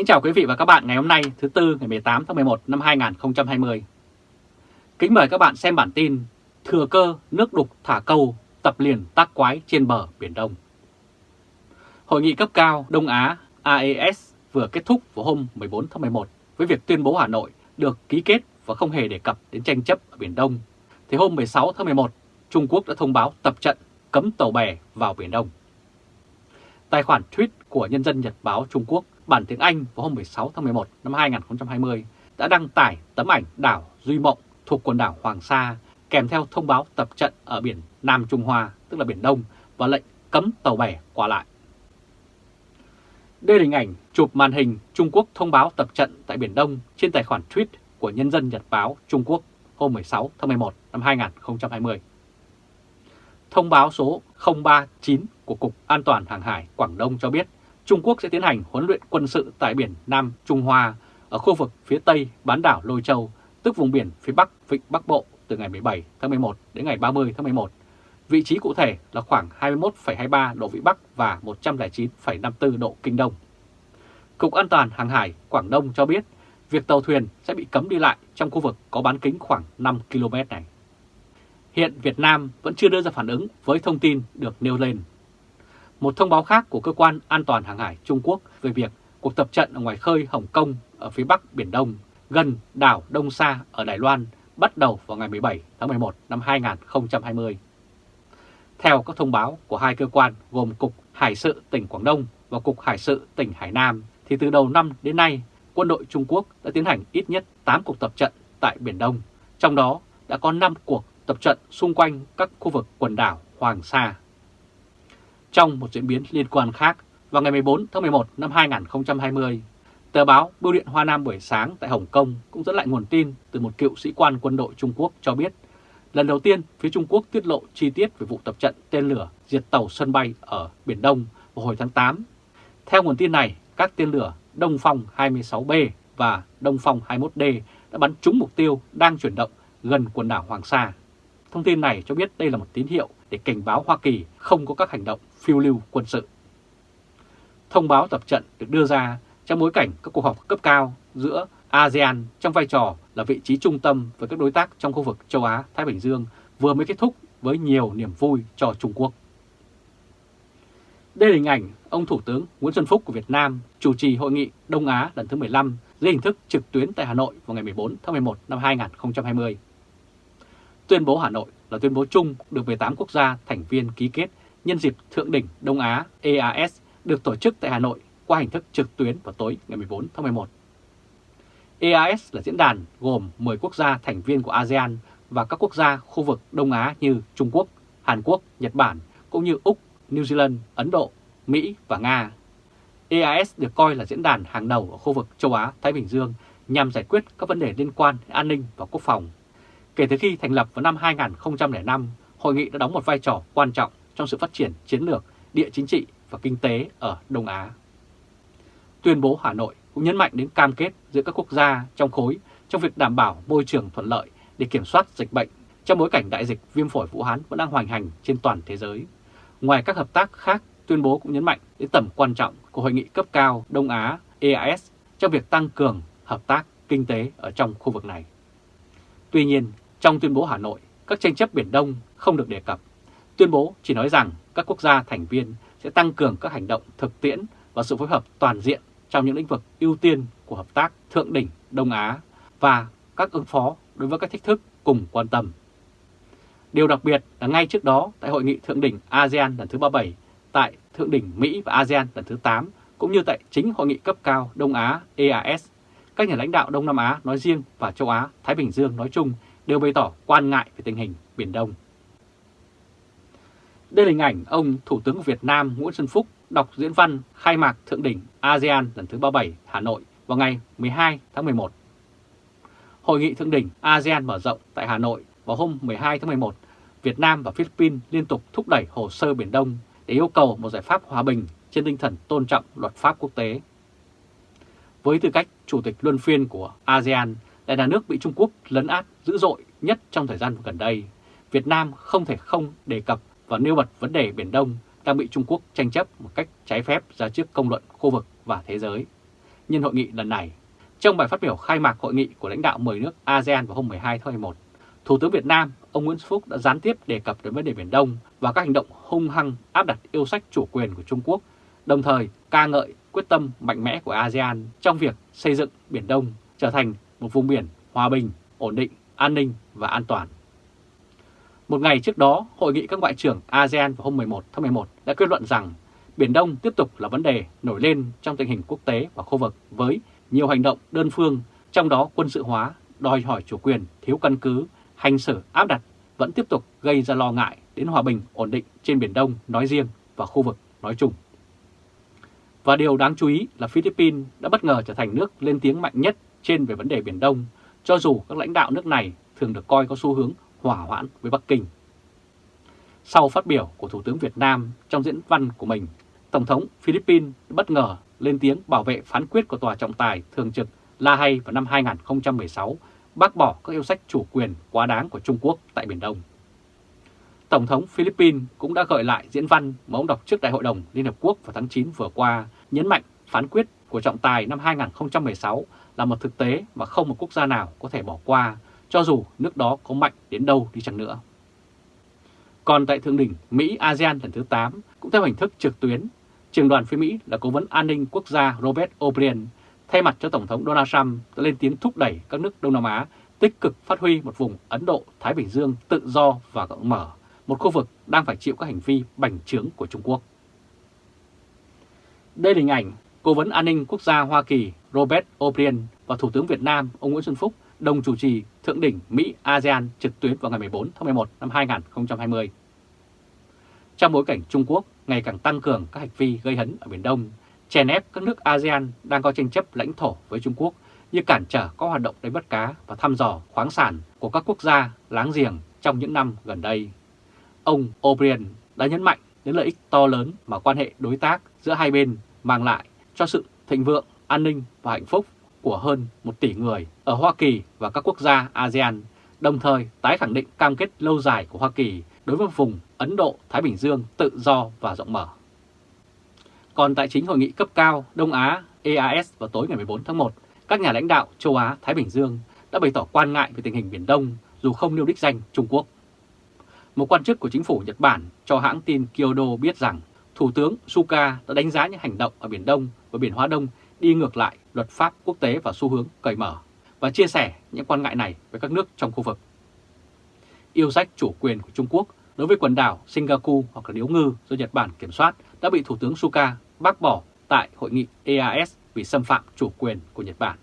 Kính chào quý vị và các bạn ngày hôm nay thứ Tư ngày 18 tháng 11 năm 2020. Kính mời các bạn xem bản tin Thừa cơ nước đục thả câu tập liền tác quái trên bờ Biển Đông. Hội nghị cấp cao Đông Á AES vừa kết thúc vào hôm 14 tháng 11 với việc tuyên bố Hà Nội được ký kết và không hề đề cập đến tranh chấp ở Biển Đông. Thì hôm 16 tháng 11, Trung Quốc đã thông báo tập trận cấm tàu bè vào Biển Đông. Tài khoản tweet của Nhân dân Nhật báo Trung Quốc bản tiếng Anh vào hôm 16 tháng 11 năm 2020 đã đăng tải tấm ảnh đảo Duy Mộng thuộc quần đảo Hoàng Sa kèm theo thông báo tập trận ở biển Nam Trung Hoa, tức là Biển Đông, và lệnh cấm tàu bè qua lại. Đây là hình ảnh chụp màn hình Trung Quốc thông báo tập trận tại Biển Đông trên tài khoản tweet của Nhân dân Nhật báo Trung Quốc hôm 16 tháng 11 năm 2020. Thông báo số 039 của Cục An toàn Hàng hải Quảng Đông cho biết Trung Quốc sẽ tiến hành huấn luyện quân sự tại biển Nam Trung Hoa ở khu vực phía tây bán đảo Lôi Châu, tức vùng biển phía bắc Vịnh Bắc Bộ từ ngày 17 tháng 11 đến ngày 30 tháng 11. Vị trí cụ thể là khoảng 21,23 độ Vĩ Bắc và 109,54 độ Kinh Đông. Cục An toàn Hàng hải Quảng Đông cho biết việc tàu thuyền sẽ bị cấm đi lại trong khu vực có bán kính khoảng 5 km này. Hiện Việt Nam vẫn chưa đưa ra phản ứng với thông tin được nêu lên. Một thông báo khác của Cơ quan An toàn Hàng hải Trung Quốc về việc cuộc tập trận ở ngoài khơi Hồng Kông ở phía bắc Biển Đông gần đảo Đông Sa ở Đài Loan bắt đầu vào ngày 17 tháng 11 năm 2020. Theo các thông báo của hai cơ quan gồm Cục Hải sự tỉnh Quảng Đông và Cục Hải sự tỉnh Hải Nam, thì từ đầu năm đến nay, quân đội Trung Quốc đã tiến hành ít nhất 8 cuộc tập trận tại Biển Đông, trong đó đã có 5 cuộc tập trận xung quanh các khu vực quần đảo Hoàng Sa. Trong một diễn biến liên quan khác, vào ngày 14 tháng 11 năm 2020, tờ báo Bưu điện Hoa Nam buổi sáng tại Hồng Kông cũng dẫn lại nguồn tin từ một cựu sĩ quan quân đội Trung Quốc cho biết lần đầu tiên phía Trung Quốc tiết lộ chi tiết về vụ tập trận tên lửa diệt tàu sân bay ở Biển Đông vào hồi tháng 8. Theo nguồn tin này, các tên lửa Đông Phong 26B và Đông Phong 21D đã bắn trúng mục tiêu đang chuyển động gần quần đảo Hoàng Sa. Thông tin này cho biết đây là một tín hiệu để cảnh báo Hoa Kỳ không có các hành động phiêu lưu quân sự. Thông báo tập trận được đưa ra trong bối cảnh các cuộc họp cấp cao giữa ASEAN trong vai trò là vị trí trung tâm với các đối tác trong khu vực châu Á-Thái Bình Dương vừa mới kết thúc với nhiều niềm vui cho Trung Quốc. Đây là hình ảnh ông Thủ tướng Nguyễn Xuân Phúc của Việt Nam chủ trì hội nghị Đông Á lần thứ 15 dưới hình thức trực tuyến tại Hà Nội vào ngày 14 tháng 11 năm 2020. Tuyên bố Hà Nội là tuyên bố chung được 18 quốc gia thành viên ký kết nhân dịp Thượng đỉnh Đông Á EAS được tổ chức tại Hà Nội qua hình thức trực tuyến vào tối ngày 14 tháng 11. EAS là diễn đàn gồm 10 quốc gia thành viên của ASEAN và các quốc gia khu vực Đông Á như Trung Quốc, Hàn Quốc, Nhật Bản, cũng như Úc, New Zealand, Ấn Độ, Mỹ và Nga. EAS được coi là diễn đàn hàng đầu ở khu vực châu Á-Thái Bình Dương nhằm giải quyết các vấn đề liên quan đến an ninh và quốc phòng. Kể từ khi thành lập vào năm 2005, hội nghị đã đóng một vai trò quan trọng trong sự phát triển chiến lược, địa chính trị và kinh tế ở Đông Á. Tuyên bố Hà Nội cũng nhấn mạnh đến cam kết giữa các quốc gia trong khối trong việc đảm bảo môi trường thuận lợi để kiểm soát dịch bệnh trong bối cảnh đại dịch viêm phổi Vũ Hán vẫn đang hoành hành trên toàn thế giới. Ngoài các hợp tác khác, tuyên bố cũng nhấn mạnh đến tầm quan trọng của hội nghị cấp cao Đông Á EAS trong việc tăng cường hợp tác kinh tế ở trong khu vực này. Tuy nhiên, trong tuyên bố Hà Nội, các tranh chấp Biển Đông không được đề cập. Tuyên bố chỉ nói rằng các quốc gia thành viên sẽ tăng cường các hành động thực tiễn và sự phối hợp toàn diện trong những lĩnh vực ưu tiên của hợp tác thượng đỉnh Đông Á và các ứng phó đối với các thách thức cùng quan tâm. Điều đặc biệt là ngay trước đó tại Hội nghị Thượng đỉnh ASEAN lần thứ 37, tại Thượng đỉnh Mỹ và ASEAN lần thứ 8, cũng như tại chính Hội nghị cấp cao Đông Á EAS, các nhà lãnh đạo Đông Nam Á nói riêng và châu Á, Thái Bình Dương nói chung đều bày tỏ quan ngại về tình hình Biển Đông. Đây là hình ảnh ông Thủ tướng Việt Nam Nguyễn Xuân Phúc đọc diễn văn khai mạc Thượng đỉnh ASEAN lần thứ 37 Hà Nội vào ngày 12 tháng 11. Hội nghị Thượng đỉnh ASEAN mở rộng tại Hà Nội vào hôm 12 tháng 11, Việt Nam và Philippines liên tục thúc đẩy hồ sơ Biển Đông để yêu cầu một giải pháp hòa bình trên tinh thần tôn trọng luật pháp quốc tế. Với tư cách Chủ tịch luân phiên của ASEAN, lại là nước bị Trung Quốc lấn át dữ dội nhất trong thời gian gần đây, Việt Nam không thể không đề cập và nêu bật vấn đề Biển Đông đang bị Trung Quốc tranh chấp một cách trái phép ra trước công luận khu vực và thế giới. nhân hội nghị lần này. Trong bài phát biểu khai mạc hội nghị của lãnh đạo 10 nước ASEAN vào hôm 12 tháng 11, Thủ tướng Việt Nam, ông Nguyễn Xuân Phúc đã gián tiếp đề cập đến vấn đề Biển Đông và các hành động hung hăng áp đặt yêu sách chủ quyền của Trung Quốc, đồng thời ca ngợi quyết tâm mạnh mẽ của ASEAN trong việc xây dựng Biển Đông trở thành một vùng biển hòa bình, ổn định, an ninh và an toàn. Một ngày trước đó, Hội nghị các ngoại trưởng ASEAN vào hôm 11 tháng 11 đã kết luận rằng Biển Đông tiếp tục là vấn đề nổi lên trong tình hình quốc tế và khu vực với nhiều hành động đơn phương, trong đó quân sự hóa, đòi hỏi chủ quyền, thiếu căn cứ, hành xử áp đặt vẫn tiếp tục gây ra lo ngại đến hòa bình ổn định trên Biển Đông nói riêng và khu vực nói chung. Và điều đáng chú ý là Philippines đã bất ngờ trở thành nước lên tiếng mạnh nhất trên về vấn đề Biển Đông, cho dù các lãnh đạo nước này thường được coi có xu hướng hỏa hoãn với Bắc Kinh. Sau phát biểu của Thủ tướng Việt Nam trong diễn văn của mình, Tổng thống Philippines bất ngờ lên tiếng bảo vệ phán quyết của Tòa trọng tài thường trực La Hay vào năm 2016 bác bỏ các yêu sách chủ quyền quá đáng của Trung Quốc tại Biển Đông. Tổng thống Philippines cũng đã gợi lại diễn văn mà ông đọc trước Đại hội đồng Liên Hợp Quốc vào tháng 9 vừa qua, nhấn mạnh phán quyết của trọng tài năm 2016 là một thực tế mà không một quốc gia nào có thể bỏ qua, cho dù nước đó có mạnh đến đâu đi chăng nữa. Còn tại Thượng đỉnh Mỹ-ASEAN lần thứ 8, cũng theo hình thức trực tuyến, trường đoàn phía Mỹ là Cố vấn An ninh Quốc gia Robert O'Brien thay mặt cho Tổng thống Donald Trump đã lên tiếng thúc đẩy các nước Đông Nam Á tích cực phát huy một vùng Ấn Độ-Thái Bình Dương tự do và rộng mở, một khu vực đang phải chịu các hành vi bành trướng của Trung Quốc. Đây là hình ảnh Cố vấn An ninh Quốc gia Hoa Kỳ Robert O'Brien và Thủ tướng Việt Nam ông Nguyễn Xuân Phúc đồng chủ trì Thượng đỉnh Mỹ-ASEAN trực tuyến vào ngày 14 tháng 11 năm 2020. Trong bối cảnh Trung Quốc ngày càng tăng cường các hành vi gây hấn ở Biển Đông, chèn ép các nước ASEAN đang có tranh chấp lãnh thổ với Trung Quốc như cản trở các hoạt động đánh bắt cá và thăm dò khoáng sản của các quốc gia láng giềng trong những năm gần đây. Ông O'Brien đã nhấn mạnh đến lợi ích to lớn mà quan hệ đối tác giữa hai bên mang lại cho sự thịnh vượng, an ninh và hạnh phúc của hơn một tỷ người ở Hoa Kỳ và các quốc gia ASEAN, đồng thời tái khẳng định cam kết lâu dài của Hoa Kỳ đối với vùng Ấn Độ-Thái Bình Dương tự do và rộng mở. Còn tại chính hội nghị cấp cao Đông Á EAS vào tối ngày 14 tháng 1, các nhà lãnh đạo châu Á-Thái Bình Dương đã bày tỏ quan ngại về tình hình Biển Đông dù không nêu đích danh Trung Quốc. Một quan chức của chính phủ Nhật Bản cho hãng tin Kyodo biết rằng Thủ tướng Suga đã đánh giá những hành động ở Biển Đông và Biển Hóa Đông đi ngược lại luật pháp quốc tế và xu hướng cởi mở và chia sẻ những quan ngại này với các nước trong khu vực. Yêu sách chủ quyền của Trung Quốc đối với quần đảo Singapore hoặc là Điếu Ngư do Nhật Bản kiểm soát đã bị Thủ tướng Suga bác bỏ tại hội nghị EAS vì xâm phạm chủ quyền của Nhật Bản.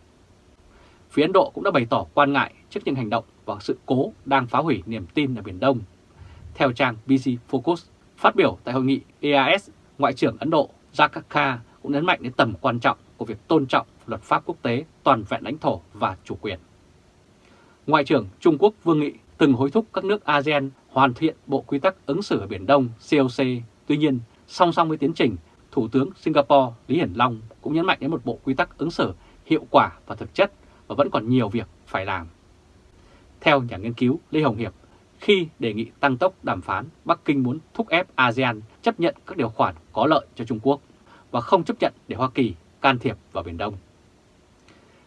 Phía Ấn Độ cũng đã bày tỏ quan ngại trước những hành động và sự cố đang phá hủy niềm tin ở Biển Đông. Theo trang BC Focus, phát biểu tại hội nghị EAS, Ngoại trưởng Ấn Độ Jakarta cũng nhấn mạnh đến tầm quan trọng của việc tôn trọng luật pháp quốc tế, toàn vẹn lãnh thổ và chủ quyền. Ngoại trưởng Trung Quốc Vương Nghị từng hối thúc các nước ASEAN hoàn thiện Bộ Quy tắc ứng xử ở Biển Đông COC. Tuy nhiên, song song với tiến trình, Thủ tướng Singapore Lý Hiển Long cũng nhấn mạnh đến một bộ quy tắc ứng xử hiệu quả và thực chất và vẫn còn nhiều việc phải làm. Theo nhà nghiên cứu Lê Hồng Hiệp, khi đề nghị tăng tốc đàm phán, Bắc Kinh muốn thúc ép ASEAN chấp nhận các điều khoản có lợi cho Trung Quốc và không chấp nhận để Hoa Kỳ can thiệp vào Biển Đông.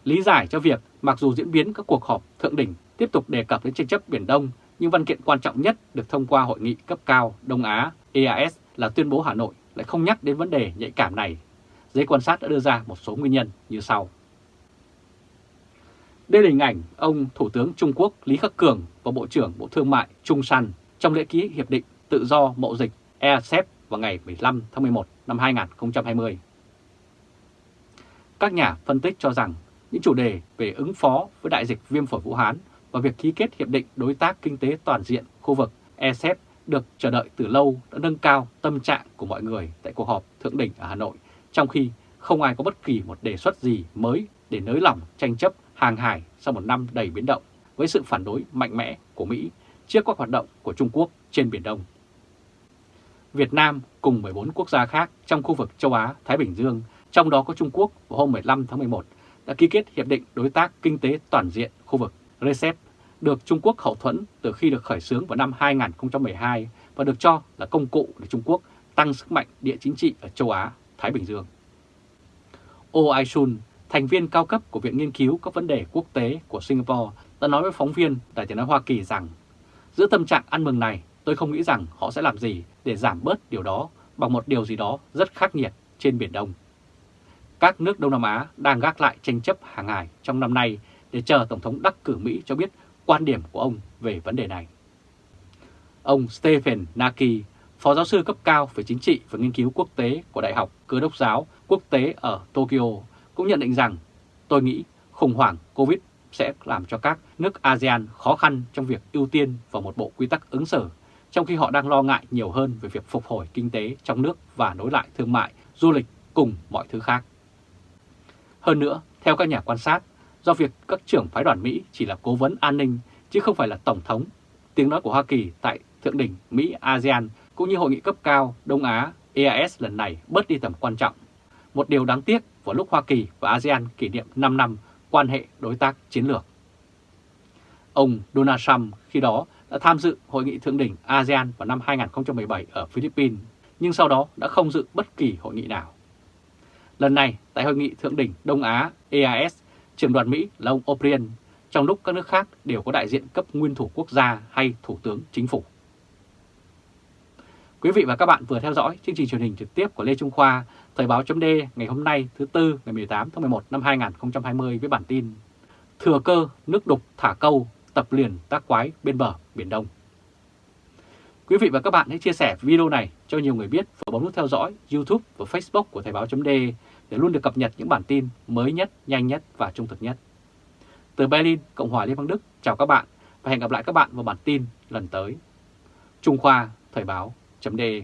Lý giải cho việc mặc dù diễn biến các cuộc họp thượng đỉnh tiếp tục đề cập đến tranh chấp Biển Đông, nhưng văn kiện quan trọng nhất được thông qua hội nghị cấp cao Đông Á EAS là tuyên bố Hà Nội lại không nhắc đến vấn đề nhạy cảm này. Giới quan sát đã đưa ra một số nguyên nhân như sau. Đây là hình ảnh ông Thủ tướng Trung Quốc Lý Khắc Cường và Bộ trưởng Bộ Thương mại Trung San trong lễ ký Hiệp định Tự do Mậu Dịch ERCEP vào ngày 15 tháng 11 năm 2020. Các nhà phân tích cho rằng những chủ đề về ứng phó với đại dịch viêm phổi Vũ Hán và việc ký kết Hiệp định Đối tác Kinh tế Toàn diện khu vực ERCEP được chờ đợi từ lâu đã nâng cao tâm trạng của mọi người tại cuộc họp thượng đỉnh ở Hà Nội, trong khi không ai có bất kỳ một đề xuất gì mới để nới lỏng tranh chấp hàng hải sau một năm đầy biến động với sự phản đối mạnh mẽ của Mỹ trước các hoạt động của Trung Quốc trên Biển Đông. Việt Nam cùng 14 quốc gia khác trong khu vực châu Á-Thái Bình Dương, trong đó có Trung Quốc vào hôm 15 tháng 11, đã ký kết Hiệp định Đối tác Kinh tế Toàn diện khu vực RCEP được Trung Quốc hậu thuẫn từ khi được khởi xướng vào năm 2012 và được cho là công cụ để Trung Quốc tăng sức mạnh địa chính trị ở châu Á, Thái Bình Dương. Oh Ai-sun, thành viên cao cấp của Viện Nghiên cứu các vấn đề quốc tế của Singapore đã nói với phóng viên đài tiếng nói Hoa Kỳ rằng giữa tâm trạng ăn mừng này, tôi không nghĩ rằng họ sẽ làm gì để giảm bớt điều đó bằng một điều gì đó rất khắc nghiệt trên Biển Đông. Các nước Đông Nam Á đang gác lại tranh chấp hàng hải trong năm nay để chờ Tổng thống đắc cử Mỹ cho biết quan điểm của ông về vấn đề này. Ông Stephen Naki, Phó giáo sư cấp cao về chính trị và nghiên cứu quốc tế của Đại học Cơ đốc giáo quốc tế ở Tokyo, cũng nhận định rằng tôi nghĩ khủng hoảng COVID sẽ làm cho các nước ASEAN khó khăn trong việc ưu tiên vào một bộ quy tắc ứng xử, trong khi họ đang lo ngại nhiều hơn về việc phục hồi kinh tế trong nước và nối lại thương mại, du lịch cùng mọi thứ khác. Hơn nữa, theo các nhà quan sát, do việc các trưởng phái đoàn Mỹ chỉ là cố vấn an ninh chứ không phải là Tổng thống, tiếng nói của Hoa Kỳ tại Thượng đỉnh Mỹ-ASEAN cũng như hội nghị cấp cao Đông Á EAS lần này bớt đi tầm quan trọng. Một điều đáng tiếc vào lúc Hoa Kỳ và ASEAN kỷ niệm 5 năm quan hệ đối tác chiến lược. Ông Donald Trump khi đó đã tham dự hội nghị thượng đỉnh ASEAN vào năm 2017 ở Philippines, nhưng sau đó đã không dự bất kỳ hội nghị nào. Lần này, tại hội nghị thượng đỉnh Đông Á EAS, trưởng đoàn Mỹ là ông O'Brien, trong lúc các nước khác đều có đại diện cấp nguyên thủ quốc gia hay thủ tướng chính phủ. Quý vị và các bạn vừa theo dõi chương trình truyền hình trực tiếp của Lê Trung Khoa, Thời báo chấm ngày hôm nay thứ Tư ngày 18 tháng 11 năm 2020 với bản tin Thừa cơ nước đục thả câu tập liền tác quái bên bờ Biển Đông. Quý vị và các bạn hãy chia sẻ video này cho nhiều người biết và bấm nút theo dõi YouTube và Facebook của Thời Báo .de để luôn được cập nhật những bản tin mới nhất, nhanh nhất và trung thực nhất. Từ Berlin, Cộng hòa Liên bang Đức, chào các bạn và hẹn gặp lại các bạn vào bản tin lần tới. Trung Khoa Thời Báo .de.